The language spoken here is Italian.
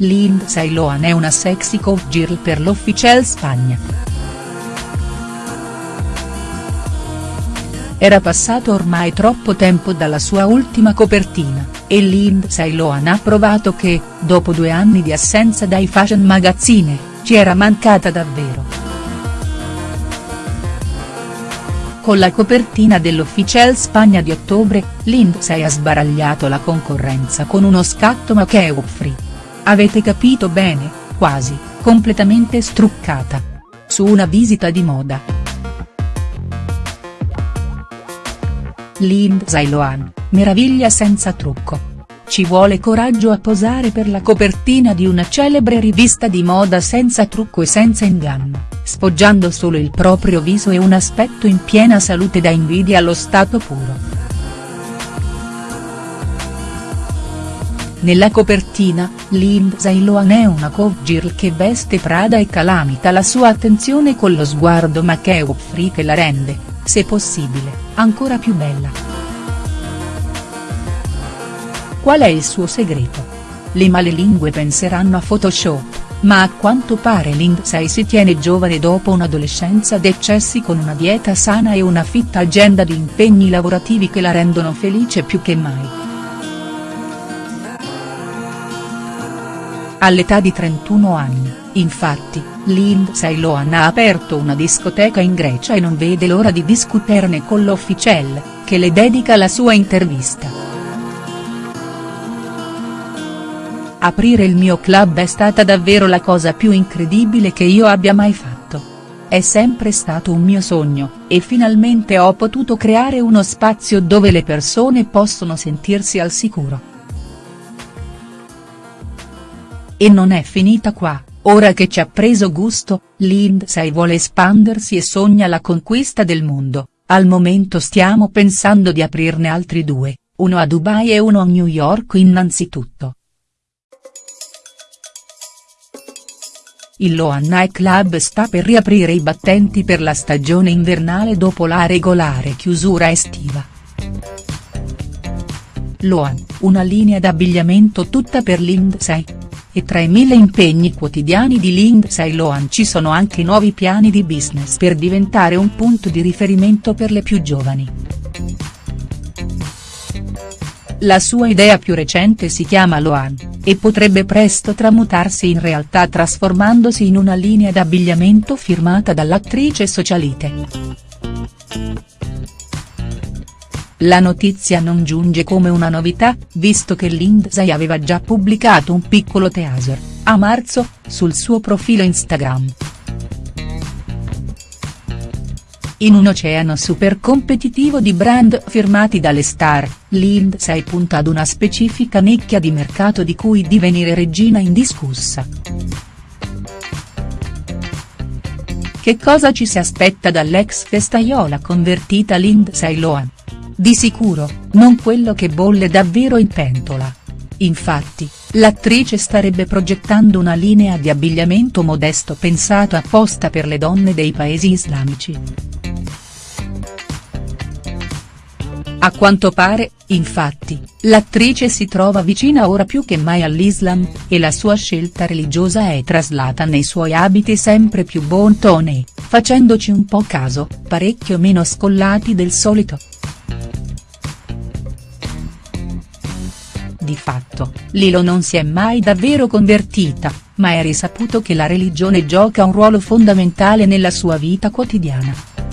Lindsay Lohan è una sexy cowgirl per l'Officiel Spagna. Era passato ormai troppo tempo dalla sua ultima copertina, e Lindsay Lohan ha provato che, dopo due anni di assenza dai fashion magazzine, ci era mancata davvero. Con la copertina dell'Officiel Spagna di ottobre, Lindsay ha sbaragliato la concorrenza con uno scatto make-up free. Avete capito bene, quasi, completamente struccata. Su una visita di moda. Lindsay Lohan, meraviglia senza trucco. Ci vuole coraggio a posare per la copertina di una celebre rivista di moda senza trucco e senza inganno, sfoggiando solo il proprio viso e un aspetto in piena salute da invidia allo stato puro. Nella copertina, Lindsay Lohan è una cowgirl che veste Prada e calamita la sua attenzione con lo sguardo make-up free che la rende, se possibile, ancora più bella. Qual è il suo segreto? Le malelingue penseranno a Photoshop, ma a quanto pare Lindsay si tiene giovane dopo un'adolescenza d'eccessi con una dieta sana e una fitta agenda di impegni lavorativi che la rendono felice più che mai. All'età di 31 anni, infatti, Lindsay Lohan ha aperto una discoteca in Grecia e non vede l'ora di discuterne con l'Officiel, che le dedica la sua intervista. Aprire il mio club è stata davvero la cosa più incredibile che io abbia mai fatto. È sempre stato un mio sogno, e finalmente ho potuto creare uno spazio dove le persone possono sentirsi al sicuro. E non è finita qua, ora che ci ha preso gusto, Lindsay vuole espandersi e sogna la conquista del mondo, al momento stiamo pensando di aprirne altri due, uno a Dubai e uno a New York innanzitutto. Il Loan Night Club sta per riaprire i battenti per la stagione invernale dopo la regolare chiusura estiva. Loan, una linea d'abbigliamento tutta per Lindsay. E tra i mille impegni quotidiani di Lindsay Lohan ci sono anche nuovi piani di business per diventare un punto di riferimento per le più giovani. La sua idea più recente si chiama Loan, e potrebbe presto tramutarsi in realtà trasformandosi in una linea d'abbigliamento firmata dall'attrice socialite. La notizia non giunge come una novità, visto che Lindsay aveva già pubblicato un piccolo teaser, a marzo, sul suo profilo Instagram. In un oceano super competitivo di brand firmati dalle star, Lindsay punta ad una specifica nicchia di mercato di cui divenire regina indiscussa. Che cosa ci si aspetta dall'ex festaiola convertita Lindsay Lohan? Di sicuro, non quello che bolle davvero in pentola. Infatti, l'attrice starebbe progettando una linea di abbigliamento modesto pensato apposta per le donne dei paesi islamici. A quanto pare, infatti, l'attrice si trova vicina ora più che mai all'Islam, e la sua scelta religiosa è traslata nei suoi abiti sempre più bon tone, facendoci un po' caso, parecchio meno scollati del solito. Di fatto, Lilo non si è mai davvero convertita, ma è risaputo che la religione gioca un ruolo fondamentale nella sua vita quotidiana.